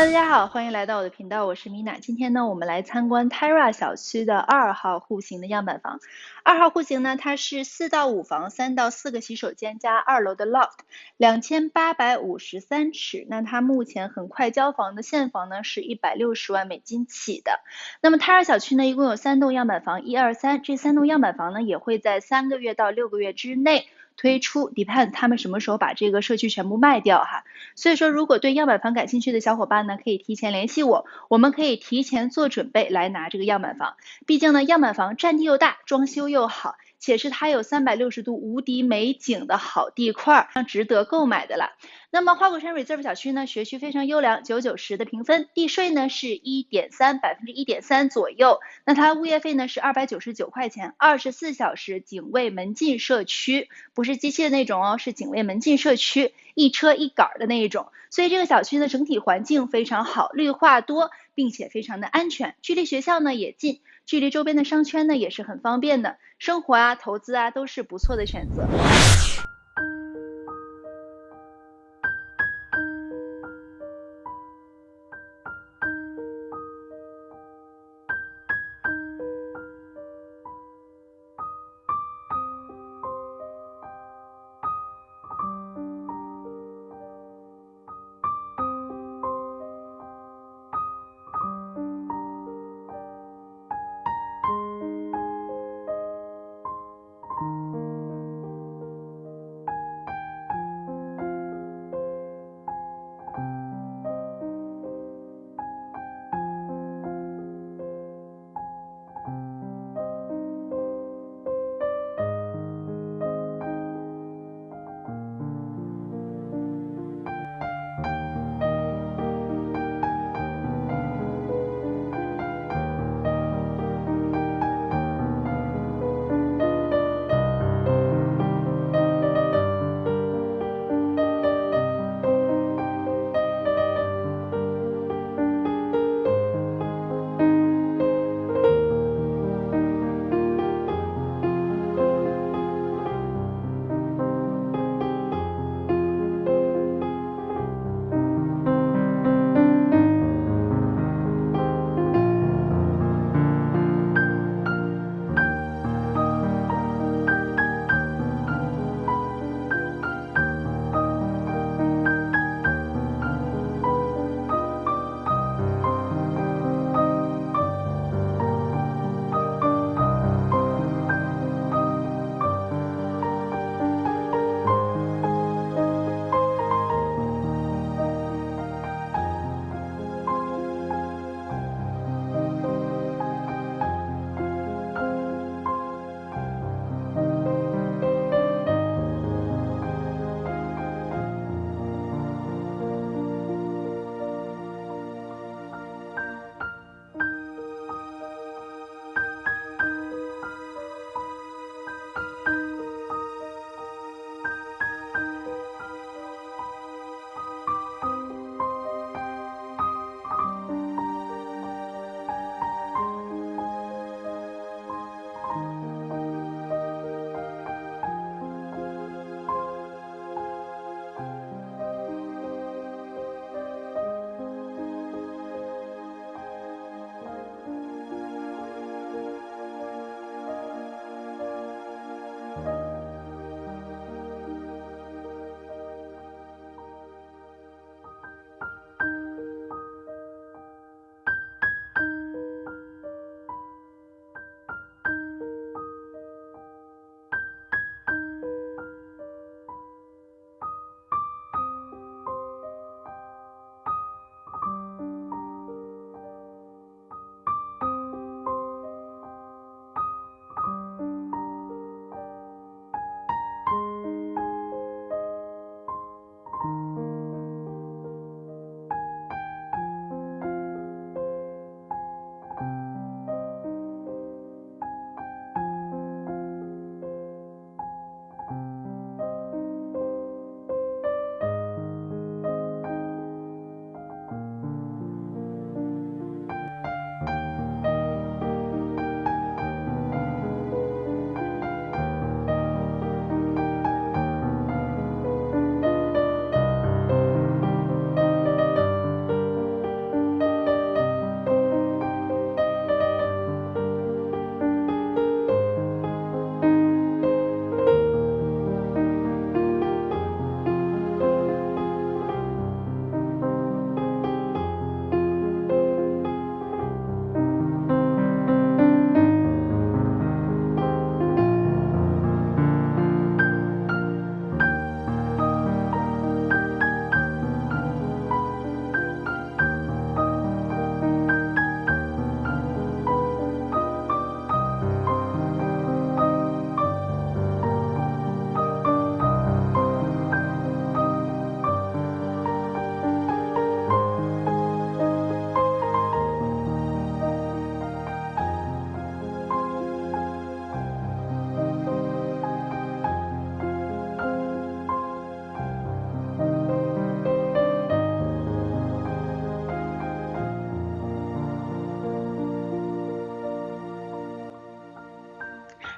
大家好，欢迎来到我的频道，我是米娜。今天呢，我们来参观 Terra 小区的二号户型的样板房。二号户型呢，它是四到五房，三到四个洗手间加二楼的 loft，两千八百五十三尺。那它目前很快交房的现房呢是一百六十万美金起的。那么 Terra 小区呢，一共有三栋样板房，一二三，这三栋样板房呢也会在三个月到六个月之内。推出，depend 他们什么时候把这个社区全部卖掉哈，所以说如果对样板房感兴趣的小伙伴呢，可以提前联系我，我们可以提前做准备来拿这个样板房，毕竟呢样板房占地又大，装修又好。且是它有三百六十度无敌美景的好地块，值得购买的了。那么花果山 Reserve 小区呢，学区非常优良，九九十的评分，地税呢是一点三百分之一点三左右。那它物业费呢是二百九十九块钱，二十四小时警卫门禁社区，不是机器的那种哦，是警卫门禁社区，一车一杆的那一种。所以这个小区呢整体环境非常好，绿化多，并且非常的安全，距离学校呢也近。距离周边的商圈呢也是很方便的，生活啊、投资啊都是不错的选择。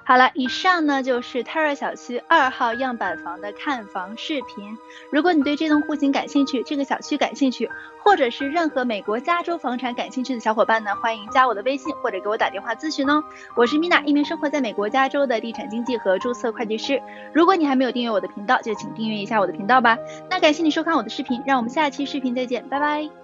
好了，以上呢就是 Terra 小区二号样板房的看房视频。如果你对这栋户型感兴趣，这个小区感兴趣，或者是任何美国加州房产感兴趣的小伙伴呢，欢迎加我的微信或者给我打电话咨询哦。我是 Mina，一名生活在美国加州的地产经纪和注册会计师。如果你还没有订阅我的频道，就请订阅一下我的频道吧。那感谢你收看我的视频，让我们下期视频再见，拜拜。